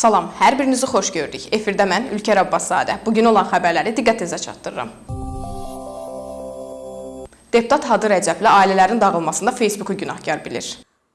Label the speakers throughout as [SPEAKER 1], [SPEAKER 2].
[SPEAKER 1] Salam, hər birinizi xoş gördük. Efirdə mən Ülker Abbaszadə. Bugün olan xəbərləri diqqətinizə çatdırıram. Deputat Hadı Rəcəbli ailələrin dağılmasında Facebooku günahkar bilir.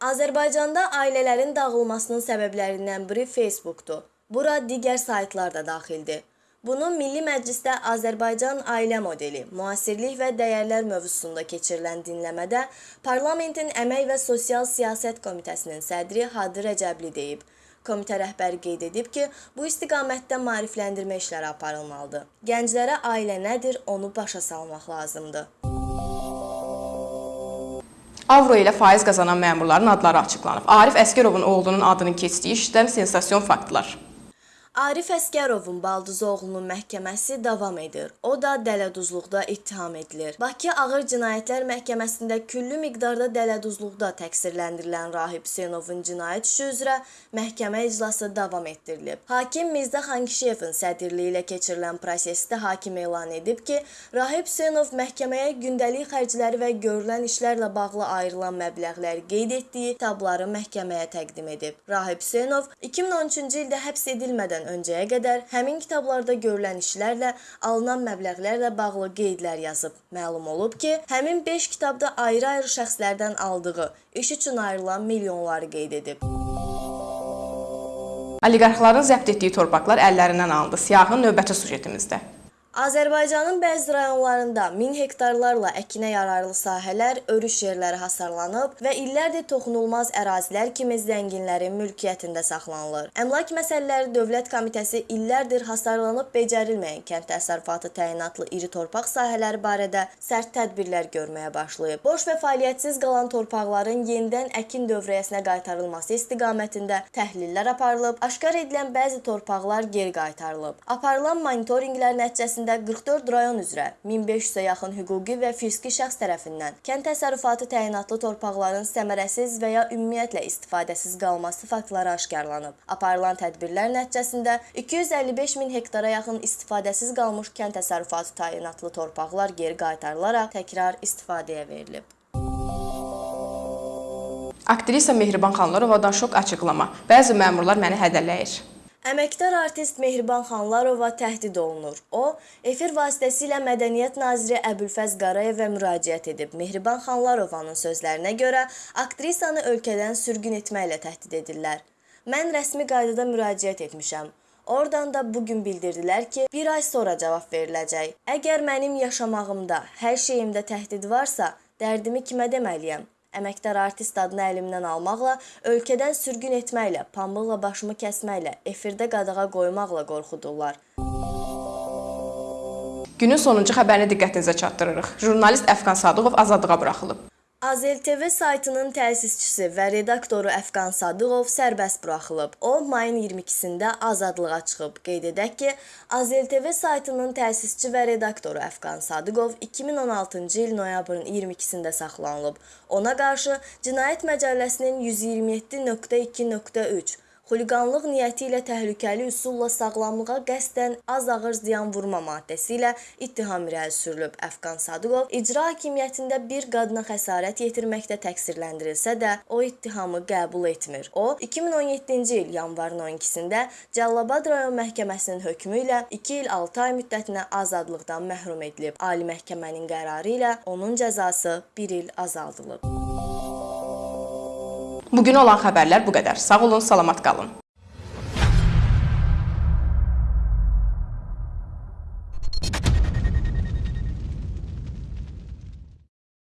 [SPEAKER 2] Azərbaycanda ailələrin dağılmasının səbəblərindən biri Facebookdur. Bura digər saytlar da daxildir. Bunu Milli Məclisdə Azərbaycan ailə modeli, müasirlik və dəyərlər mövzusunda keçirilən dinləmədə Parlamentin Əmək və Sosial Siyasət Komitəsinin sədri Hadı Rəcəbli deyib. Komitə rəhbəri qeyd edib ki, bu istiqamətdə maarifləndirmə işləri aparılmalıdır. Gənclərə ailə nədir, onu başa salmaq lazımdır.
[SPEAKER 1] Avro ilə faiz qazanan məmurların adları açıqlanıb. Arif Əskərovun oğlunun adının keçdiyi işdən sensasiyon faktlar.
[SPEAKER 2] Arif Əskərovun baldızı oğlunun məhkəməsi davam edir. O da dələduzluqda ittiham edilir. Bakı Ağır Cinayətlər Məhkəməsində küllü miqdarda dələduzluqda təqsirləndirilən Rahib Hüseynovun cinayət işi üzrə məhkəmə iclası davam etdirilib. Hakim Mirzə Xankişiyevin sədrliyi ilə keçirilən prosesdə hakim elan edib ki, Rahib Hüseynov məhkəməyə gündəlik xərcləri və görülən işlərlə bağlı ayrılan məbləğləri qeyd etdiyi kitabları məhkəməyə təqdim edib. Rahib Hüseynov 2013-cü ildə həbs edilmədən öncəyə qədər həmin kitablarda görülən işlərlə alınan məbləğlərlə bağlı qeydlər yazıb. Məlum olub ki, həmin 5 kitabda ayrı-ayrı şəxslərdən aldığı iş üçün ayrılan milyonları qeyd edib.
[SPEAKER 1] Oliqarxların zəbt etdiyi torpaqlar əllərindən alındı. Siyahın növbəti sujetimizdə.
[SPEAKER 2] Azərbaycanın bəzi rayonlarında 1000 hektarlarla əkinə yararlı sahələr, örüş yerləri hasarlanıb və illərdir toxunulmaz ərazilər kimi zənginlərin mülkiyyətində saxlanılır. Əmlak Məsələləri Dövlət Komitəsi illərdir hasarlanıb becərilməyən kənd təsərrüfatı təyinatlı iri torpaq sahələri barədə sərt tədbirlər görməyə başlayıb. Boş və fəaliyyətsiz qalan torpaqların yenidən əkin dövriyyəsinə qaytarılması istiqamətində təhlillər aparılıb, aşkar edilən bəzi torpaqlar geri qaytarılıb. Aparılan monitorinqlər nəticəsində ərazisində 44 rayon üzrə 1500-ə yaxın hüquqi və fiziki şəxs tərəfindən kənd təsərrüfatı təyinatlı torpaqların səmərəsiz və ya ümumiyyətlə istifadəsiz qalması faktları aşkarlanıb. Aparılan tədbirlər nəticəsində 255 min hektara yaxın istifadəsiz qalmış kənd təsərrüfatı təyinatlı torpaqlar geri qaytarılaraq təkrar istifadəyə verilib.
[SPEAKER 1] Aktrisa Mehriban Xanlarovadan şok açıqlama. Bəzi məmurlar məni hədələyir.
[SPEAKER 2] Əməkdar artist Mehriban Xanlarova təhdid olunur. O, efir vasitəsilə Mədəniyyət naziri Əbülfəz Qarayevə müraciət edib. Mehriban Xanlarovanın sözlərinə görə aktrisanı ölkədən sürgün etməklə təhdid edirlər. Mən rəsmi qaydada müraciət etmişəm. Oradan da bugün bildirdilər ki, bir ay sonra cavab veriləcək. Əgər mənim yaşamağımda, hər şeyimdə təhdid varsa, dərdimi kimə deməliyəm? Əməkdar artist adını əlimdən almaqla, ölkədən sürgün etməklə, pambıqla başımı kəsməklə, efirdə qadağa qoymaqla qorxudurlar.
[SPEAKER 1] Günün sonuncu xəbərini diqqətinizə çatdırırıq. Jurnalist Əfqan Sadıqov azadlığa buraxılıb.
[SPEAKER 2] Azel TV saytının təsisçisi və redaktoru Əfqan Sadıqov sərbəst buraxılıb. O, mayın 22-sində azadlığa çıxıb. Qeyd edək ki, Azel TV saytının təsisçi və redaktoru Əfqan Sadıqov 2016-cı il noyabrın 22-sində saxlanılıb. Ona qarşı Cinayət Məcəlləsinin 127.2.3 xuliqanlıq niyyəti ilə təhlükəli üsulla sağlamlığa qəsdən az ağır ziyan vurma maddəsi ilə ittiham irəli sürülüb. Əfqan Sadıqov icra hakimiyyətində bir qadına xəsarət yetirməkdə təqsirləndirilsə də, o ittihamı qəbul etmir. O, 2017-ci il yanvarın 12-sində Cəllabad rayon məhkəməsinin hökmü ilə 2 il 6 ay müddətinə azadlıqdan məhrum edilib. Ali məhkəmənin qərarı ilə onun cəzası 1 il azaldılıb.
[SPEAKER 1] Bugün olan xəbərlər bu qədər. Sağ olun, salamat qalın.